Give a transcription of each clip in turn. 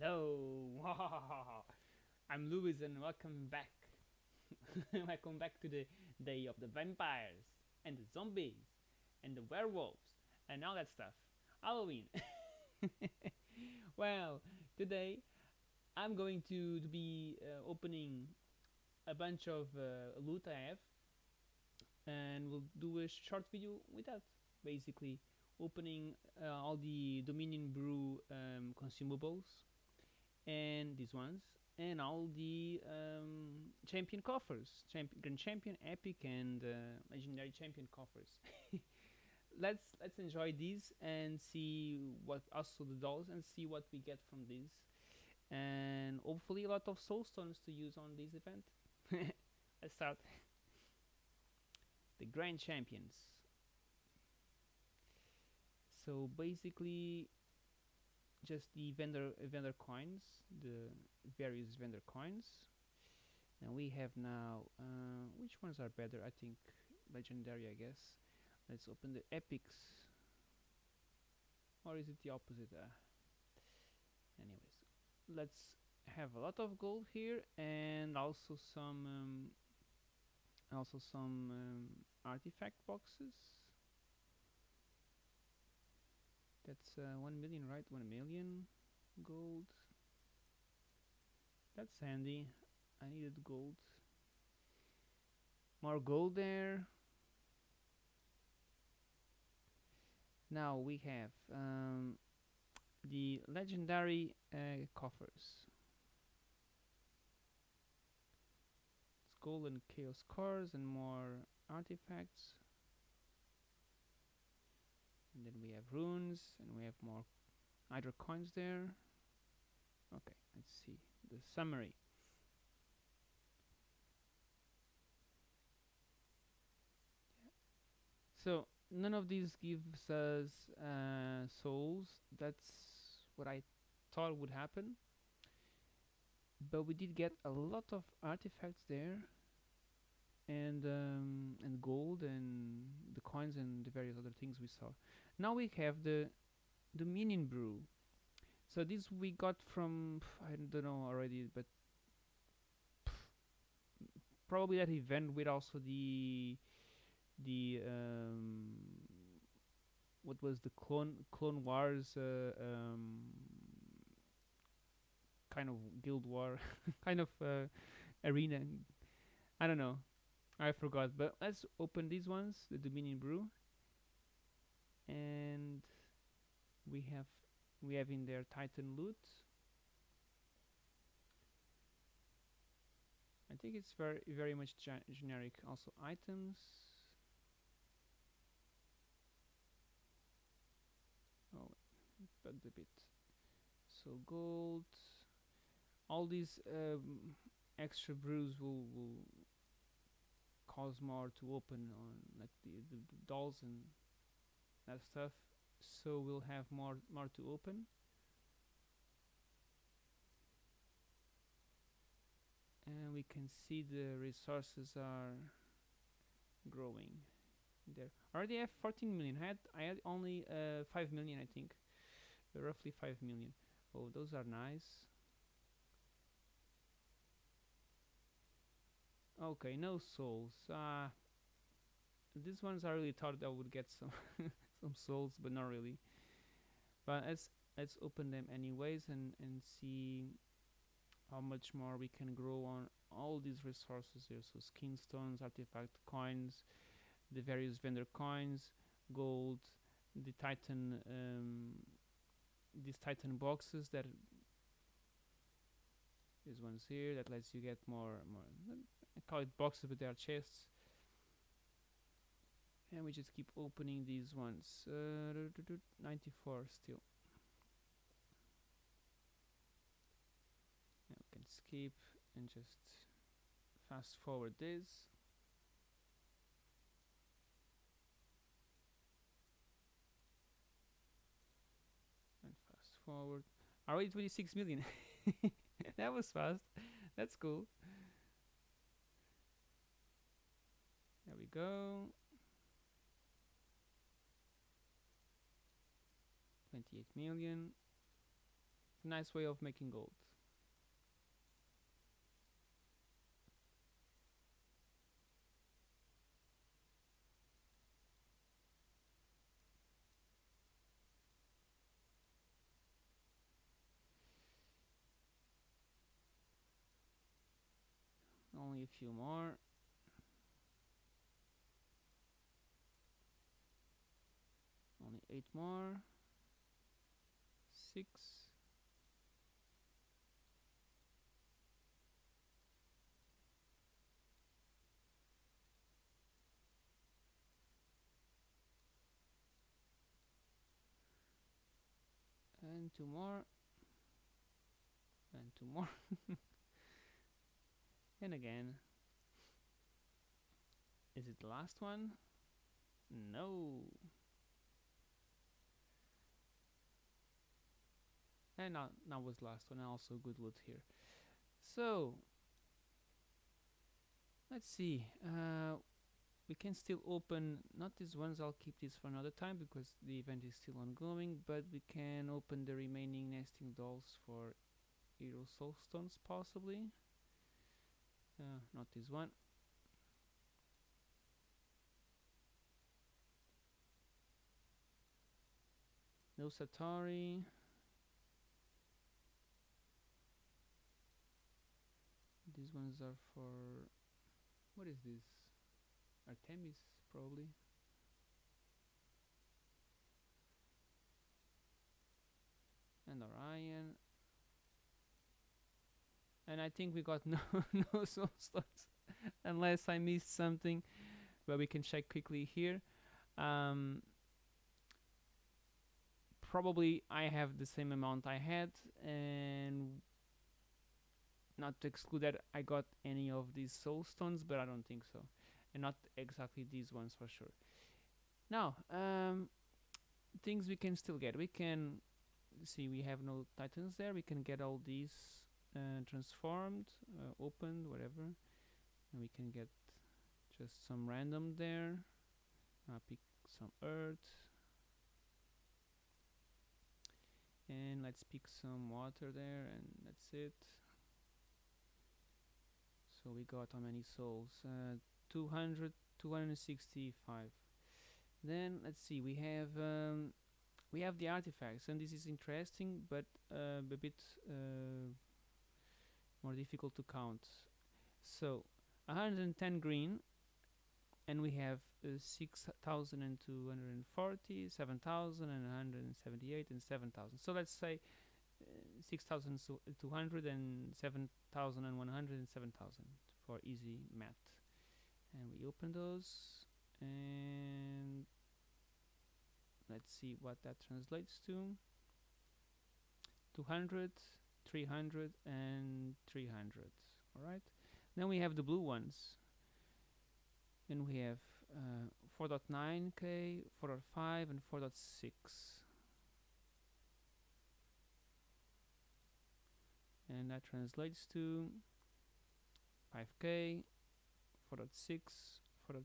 Hello, I'm Louis and welcome back. welcome back to the day of the vampires and the zombies and the werewolves and all that stuff. Halloween. well, today I'm going to, to be uh, opening a bunch of uh, loot I have and we'll do a short video with that. Basically, opening uh, all the Dominion Brew um, consumables and these ones and all the um, champion coffers grand champion epic and uh, legendary champion coffers. Let's let's enjoy these and see what also the dolls and see what we get from these. And hopefully a lot of soul stones to use on this event. Let's start. The grand champions. So basically just the vendor vendor coins the various vendor coins. And we have now uh, which ones are better? I think legendary I guess. Let's open the epics. Or is it the opposite? Uh, anyways let's have a lot of gold here and also some um, also some um, artifact boxes that's uh, 1 million right? 1 million gold? That's handy. I needed gold. More gold there. Now we have um, the legendary uh, coffers. It's golden chaos cores and more artifacts and then we have runes and we have more Hydra coins there. Okay let's see the summary. So none of these gives us uh, souls. That's what I thought would happen. But we did get a lot of artifacts there. And um, and gold and the coins and the various other things we saw now we have the Dominion brew. So this we got from I don't know already but probably that event with also the the um, what was the clone clone wars uh, um, kind of guild war kind of uh, arena. I don't know. I forgot but let's open these ones the Dominion brew and we have we have in there Titan loot I think it's very very much generic also items. Oh bugged a bit. So gold. All these um, extra brews will, will cause more to open on like the, the dolls and that stuff so we'll have more more to open. And we can see the resources are growing there. Already have 14 million. I had I had only uh, 5 million I think. Uh, roughly 5 million. Oh those are nice. Okay no souls. Uh, these ones I really thought I would get some some souls but not really. But let's let's open them anyways and and see how much more we can grow on all these resources here. So skin stones artifact coins the various vendor coins gold the titan um, these titan boxes that these ones here that lets you get more more I call it boxes but they are chests and we just keep opening these ones. Uh, 94 still. Now we can skip and just fast forward this. And fast forward. Already 26 million? That was fast. That's cool. There we go 28 million It's a nice way of making gold. Only a few more. Only eight more. Six. And two more. And two more. and again. Is it the last one? No. And now, now was last one. Also good loot here. So let's see. Uh, we can still open not these ones. I'll keep this for another time because the event is still ongoing. But we can open the remaining nesting dolls for hero soulstones possibly. Uh, not this one. No Satori. These ones are for what is this? Artemis probably. And Orion. And I think we got no no soul stones unless I missed something. But we can check quickly here. Um, probably I have the same amount I had and not to exclude that I got any of these soul stones but I don't think so. And not exactly these ones for sure. Now um, things we can still get. We can see we have no titans there. We can get all these uh, transformed uh, opened whatever. And we can get just some random there. Uh, pick some earth. And let's pick some water there and that's it so we got how many souls uh, 200 265 then let's see we have um, we have the artifacts and this is interesting but uh, a bit uh, more difficult to count so 110 green and we have uh, 6,240, 7,178 and 7,000. So let's say uh, 6,200 and 7,100 and 7,000 for easy math. And we open those and let's see what that translates to. 200, 300 and 300. Alright. Then we have the blue ones And we have uh, 4.9k, 4.5 and 4.6 and that translates to 5k, 4.6, 4.7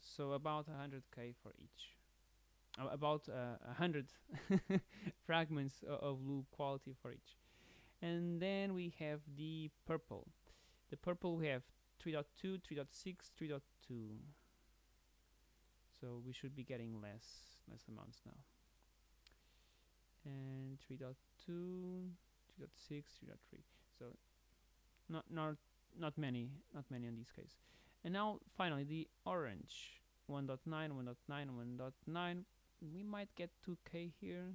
so about 100k for each uh, about uh, 100 fragments of blue quality for each and then we have the purple the purple we have 3.2, 3.6, 3.2. So we should be getting less less amounts now. And 3.2, 3.6, 3.3. So not not not many, not many in this case. And now finally the orange 1.9, 1.9, 1.9. We might get 2k here.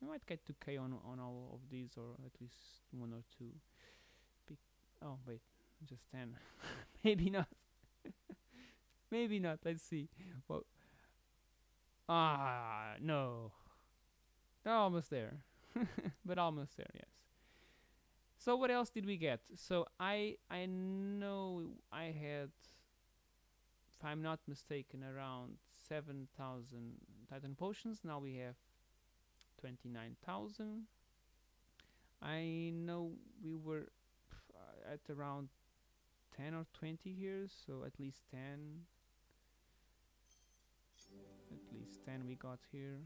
We might get 2k on on all of these, or at least one or two. Be oh wait, just 10 maybe not maybe not let's see well ah no almost there but almost there yes. So what else did we get? So i i know i had if i'm not mistaken around 7000 titan potions. Now we have 29000 i know we were at around 10 or 20 here so at least 10 at least 10 we got here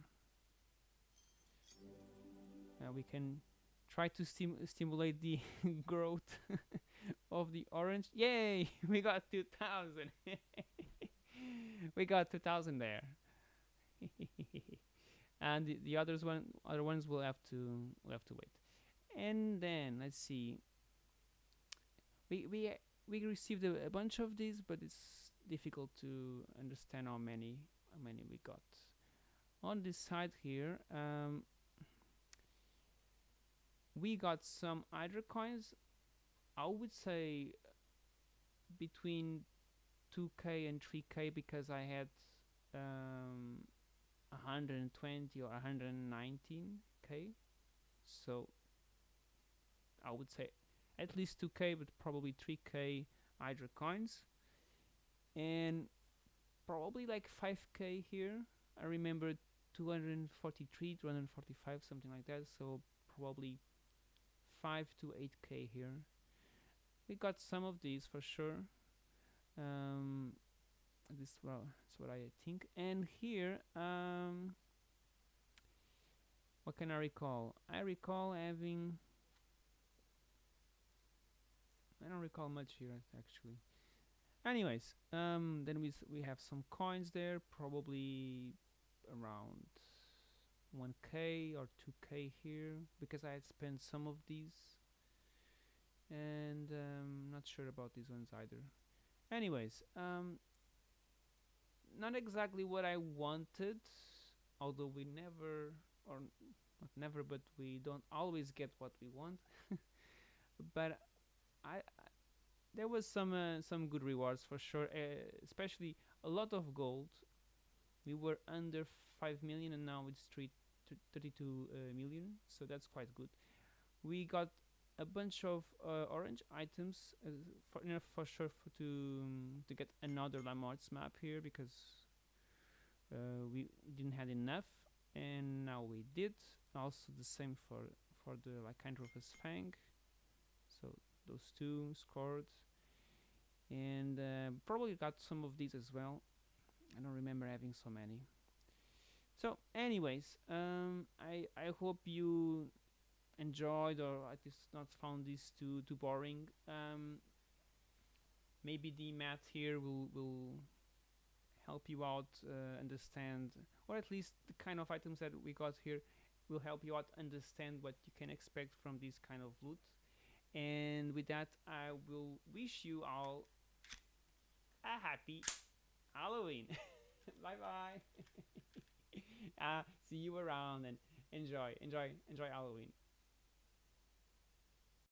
uh, we can try to stim- stimulate the growth of the orange. Yay! We got 2000. we got 2000 there. and the, the others one other ones will have to will have to wait. And then let's see. We we we received a, a bunch of these, but it's difficult to understand how many how many we got. On this side here, um, we got some Hydra coins. I would say between 2k and 3k because I had um, 120 or 119k. So I would say at least 2k, but probably 3k Hydra coins, and probably like 5k here. I remember 243, 245, something like that. So probably 5 to 8k here. We got some of these for sure. Um, this well, that's what I think. And here, um, what can I recall? I recall having. I don't recall much here actually. Anyways, um, then we we have some coins there, probably around 1k or 2k here because I had spent some of these. And um, not sure about these ones either. Anyways um, not exactly what I wanted although we never or not never but we don't always get what we want. But I, I there was some uh, some good rewards for sure uh, especially a lot of gold. We were under 5 million and now it's three, t- 32 uh, million so that's quite good. We got a bunch of uh, orange items uh, for enough for sure for to um, to get another Lamart's map here because we didn't have enough and now we did. Also the same for for the Lycanthropus Fang so those two scored. And uh, probably got some of these as well. I don't remember having so many. So, anyways, um, I I hope you enjoyed or at least not found this too too boring. Um, maybe the math here will will help you out uh, understand, or at least the kind of items that we got here will help you out understand what you can expect from this kind of loot. And with that, I will wish you all a happy Halloween. bye bye. uh, see you around and enjoy, enjoy, enjoy Halloween.